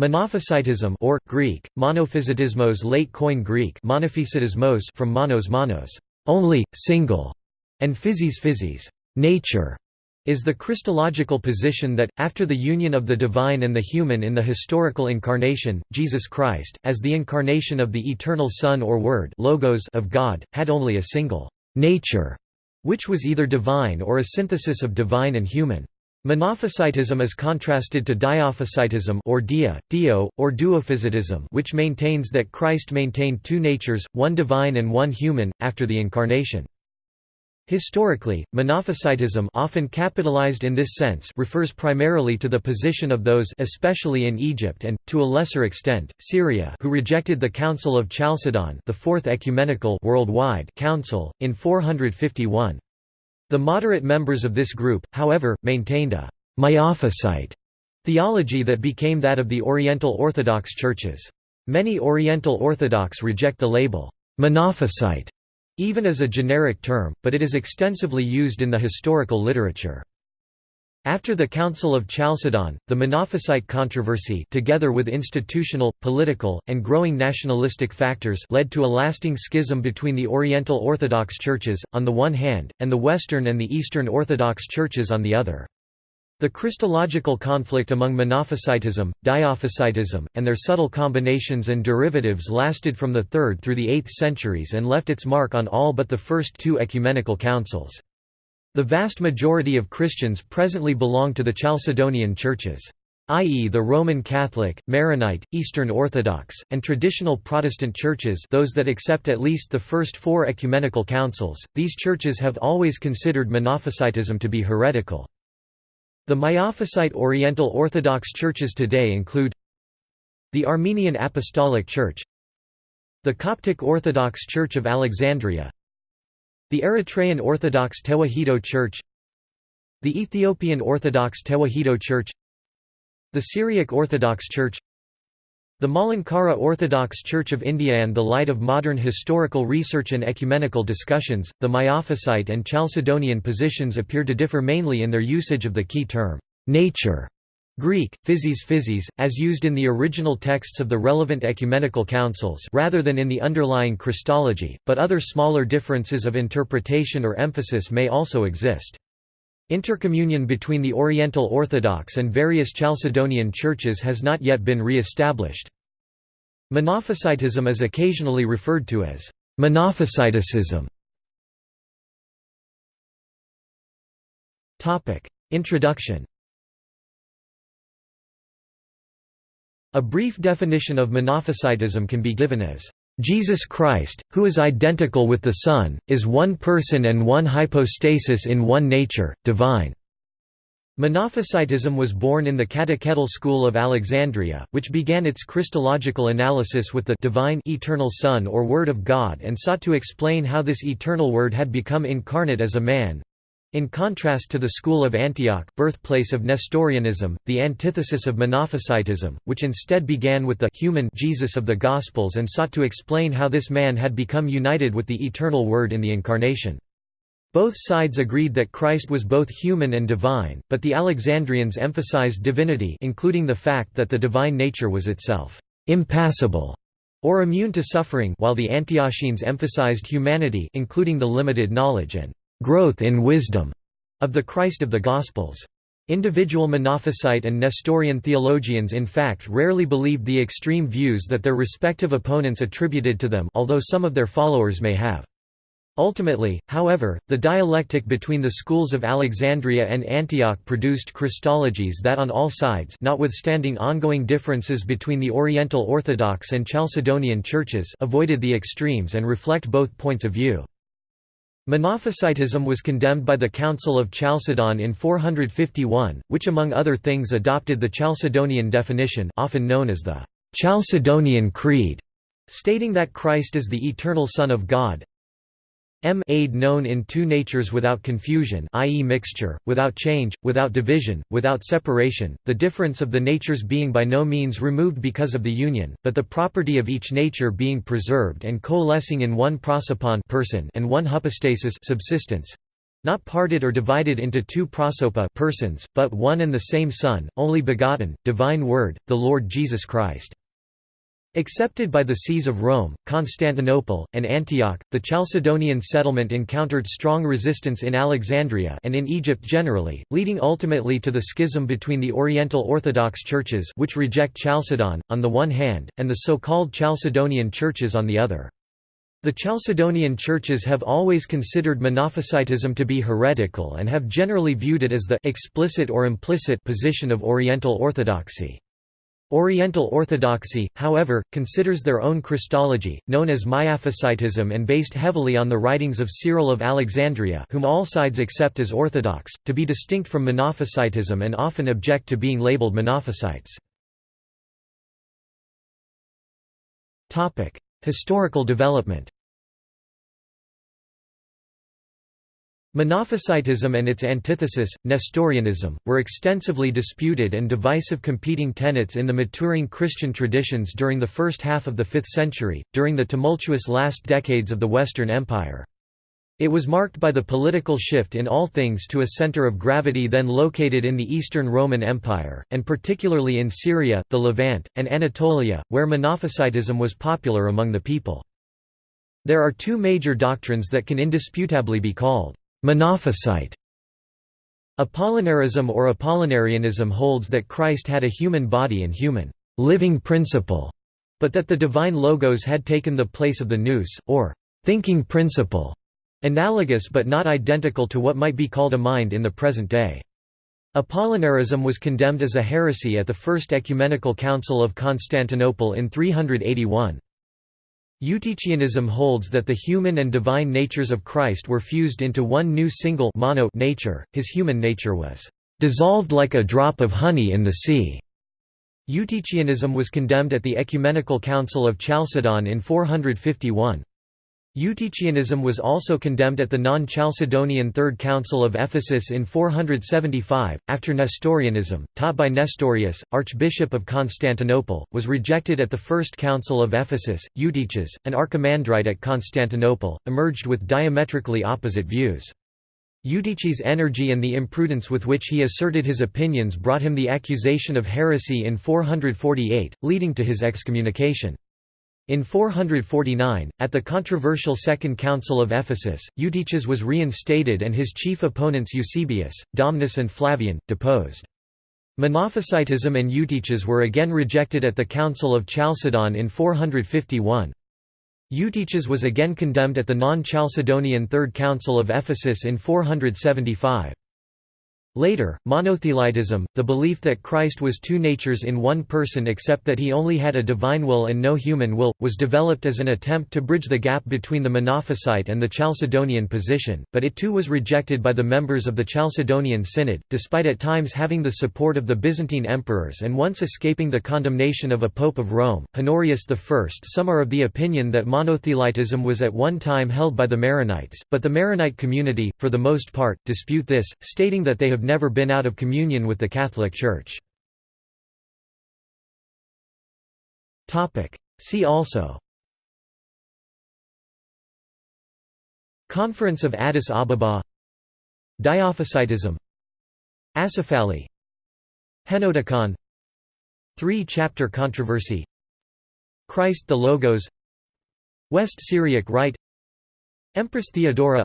Monophysitism or Greek monophysitismos late Koine Greek monophysitismos from monos monos only single and physis physis nature is the Christological position that, after the union of the divine and the human in the historical incarnation, Jesus Christ, as the incarnation of the eternal Son or Word logos of God, had only a single nature, which was either divine or a synthesis of divine and human. Monophysitism is contrasted to diophysitism or dia, dio, or duophysitism which maintains that Christ maintained two natures, one divine and one human, after the Incarnation. Historically, monophysitism often capitalized in this sense refers primarily to the position of those especially in Egypt and, to a lesser extent, Syria who rejected the Council of Chalcedon the Fourth Ecumenical worldwide Council, in 451. The moderate members of this group, however, maintained a «Miaphysite» theology that became that of the Oriental Orthodox churches. Many Oriental Orthodox reject the label «monophysite» even as a generic term, but it is extensively used in the historical literature. After the Council of Chalcedon, the Monophysite controversy together with institutional, political, and growing nationalistic factors led to a lasting schism between the Oriental Orthodox churches, on the one hand, and the Western and the Eastern Orthodox churches on the other. The Christological conflict among Monophysitism, Diophysitism, and their subtle combinations and derivatives lasted from the 3rd through the 8th centuries and left its mark on all but the first two ecumenical councils. The vast majority of Christians presently belong to the Chalcedonian churches i.e. the Roman Catholic, Maronite, Eastern Orthodox, and traditional Protestant churches those that accept at least the first four ecumenical councils, these churches have always considered Monophysitism to be heretical. The Miaphysite Oriental Orthodox churches today include the Armenian Apostolic Church the Coptic Orthodox Church of Alexandria the Eritrean Orthodox Tewahedo Church The Ethiopian Orthodox Tewahedo Church The Syriac Orthodox Church the Malankara Orthodox Church of India and the light of modern historical research and ecumenical discussions, the Miaphysite and Chalcedonian positions appear to differ mainly in their usage of the key term, nature, Greek, physis physis, as used in the original texts of the relevant ecumenical councils rather than in the underlying Christology, but other smaller differences of interpretation or emphasis may also exist. Intercommunion between the Oriental Orthodox and various Chalcedonian churches has not yet been re-established. Monophysitism is occasionally referred to as monophysitism. Introduction A brief definition of Monophysitism can be given as, "...Jesus Christ, who is identical with the Son, is one person and one hypostasis in one nature, divine." Monophysitism was born in the catechetical school of Alexandria, which began its Christological analysis with the divine eternal Son or Word of God and sought to explain how this eternal Word had become incarnate as a man, in contrast to the school of Antioch birthplace of Nestorianism, the antithesis of Monophysitism, which instead began with the human Jesus of the Gospels and sought to explain how this man had become united with the eternal Word in the Incarnation. Both sides agreed that Christ was both human and divine, but the Alexandrians emphasized divinity including the fact that the divine nature was itself impassible or immune to suffering while the Antiochenes emphasized humanity including the limited knowledge and growth in wisdom of the Christ of the Gospels. Individual Monophysite and Nestorian theologians in fact rarely believed the extreme views that their respective opponents attributed to them although some of their followers may have. Ultimately, however, the dialectic between the schools of Alexandria and Antioch produced Christologies that on all sides notwithstanding ongoing differences between the Oriental Orthodox and Chalcedonian churches avoided the extremes and reflect both points of view. Monophysitism was condemned by the Council of Chalcedon in 451, which among other things adopted the Chalcedonian definition often known as the Chalcedonian Creed, stating that Christ is the eternal Son of God, M aid known in two natures without confusion i.e. mixture, without change, without division, without separation, the difference of the natures being by no means removed because of the union, but the property of each nature being preserved and coalescing in one prosopon person and one hypostasis subsistence. not parted or divided into two prosopa persons, but one and the same Son, only begotten, divine Word, the Lord Jesus Christ. Accepted by the sees of Rome, Constantinople, and Antioch, the Chalcedonian settlement encountered strong resistance in Alexandria and in Egypt generally, leading ultimately to the schism between the Oriental Orthodox churches which reject Chalcedon, on the one hand, and the so-called Chalcedonian churches on the other. The Chalcedonian churches have always considered Monophysitism to be heretical and have generally viewed it as the explicit or implicit position of Oriental Orthodoxy. Oriental Orthodoxy, however, considers their own Christology, known as Miaphysitism and based heavily on the writings of Cyril of Alexandria whom all sides accept as orthodox, to be distinct from Monophysitism and often object to being labeled Monophysites. Historical development Monophysitism and its antithesis, Nestorianism, were extensively disputed and divisive competing tenets in the maturing Christian traditions during the first half of the 5th century, during the tumultuous last decades of the Western Empire. It was marked by the political shift in all things to a center of gravity then located in the Eastern Roman Empire, and particularly in Syria, the Levant, and Anatolia, where Monophysitism was popular among the people. There are two major doctrines that can indisputably be called monophysite. Apollinarism or Apollinarianism holds that Christ had a human body and human living principle, but that the divine logos had taken the place of the nous, or thinking principle, Analogous but not identical to what might be called a mind in the present day. Apollinarism was condemned as a heresy at the First Ecumenical Council of Constantinople in 381. Eutychianism holds that the human and divine natures of Christ were fused into one new single mono nature, his human nature was "...dissolved like a drop of honey in the sea." Eutychianism was condemned at the Ecumenical Council of Chalcedon in 451. Eutychianism was also condemned at the non-Chalcedonian Third Council of Ephesus in 475, after Nestorianism, taught by Nestorius, Archbishop of Constantinople, was rejected at the First Council of Ephesus. Eutyches, an archimandrite at Constantinople, emerged with diametrically opposite views. Eutyches' energy and the imprudence with which he asserted his opinions brought him the accusation of heresy in 448, leading to his excommunication. In 449, at the controversial Second Council of Ephesus, Eutyches was reinstated and his chief opponents Eusebius, Domnus and Flavian, deposed. Monophysitism and Eutyches were again rejected at the Council of Chalcedon in 451. Eutyches was again condemned at the non-Chalcedonian Third Council of Ephesus in 475. Later, monothelitism, the belief that Christ was two natures in one person except that he only had a divine will and no human will, was developed as an attempt to bridge the gap between the Monophysite and the Chalcedonian position, but it too was rejected by the members of the Chalcedonian Synod, despite at times having the support of the Byzantine emperors and once escaping the condemnation of a Pope of Rome, Honorius I. Some are of the opinion that monothelitism was at one time held by the Maronites, but the Maronite community, for the most part, dispute this, stating that they have have never been out of communion with the Catholic Church. See also. Conference of Addis Ababa. Diophysitism Acephali Henoticon. Three-chapter controversy. Christ the Logos. West Syriac Rite. Empress Theodora.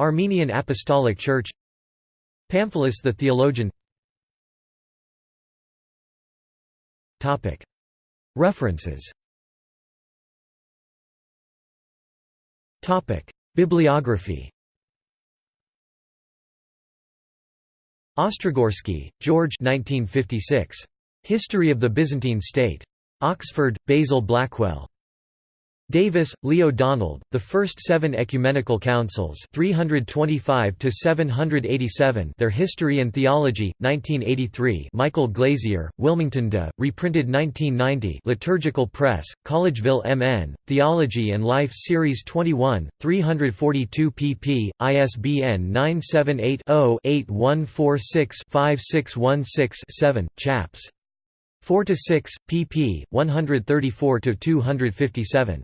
Armenian Apostolic Church Pamphilus the theologian References Bibliography Ostrogorsky, George 1956. History of the Byzantine State. Oxford, Basil Blackwell. Davis, Leo Donald, the first seven ecumenical councils 325 Their History and Theology, 1983 Michael Glazier, Wilmington de, reprinted 1990 Liturgical Press, Collegeville MN, Theology and Life Series 21, 342 pp. ISBN 978 0 8146 5616 chaps. 4 to 6 pp 134 to 257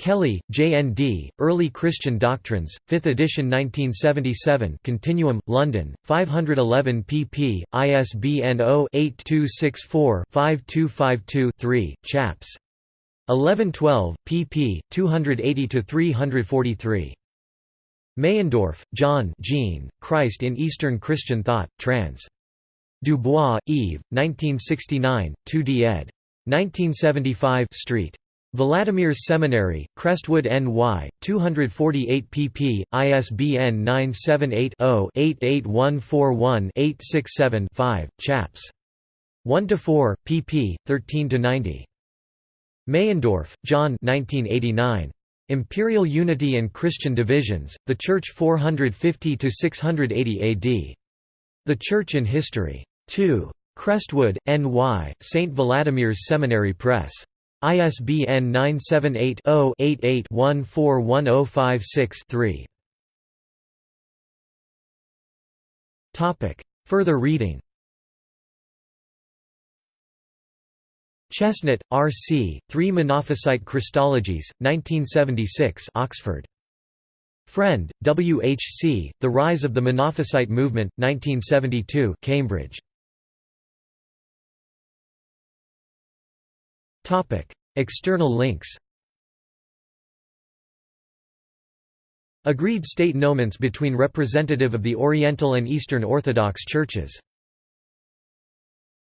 Kelly, J.N.D., Early Christian Doctrines, 5th edition 1977 Continuum, London, 511 pp. ISBN 0-8264-5252-3, Chaps. 1112, pp. 280–343. Meyendorff, John Jean, Christ in Eastern Christian Thought, trans. Dubois, Yves, 1969, 2d ed. 1975 Street. Vladimir's Seminary, Crestwood NY, 248 pp. ISBN 978-0-88141-867-5, Chaps. 1–4, pp. 13–90. Meyendorff, John 1989. Imperial Unity and Christian Divisions, The Church 450–680 AD. The Church in History. 2. Crestwood, N.Y., St. Vladimir's Seminary Press. ISBN 978-0-88-141056-3. Further reading Chesnut, R. C., Three Monophysite Christologies, 1976 Oxford. Frend, W. H. C., The Rise of the Monophysite Movement, 1972 Cambridge. External links Agreed state nomens between representative of the Oriental and Eastern Orthodox Churches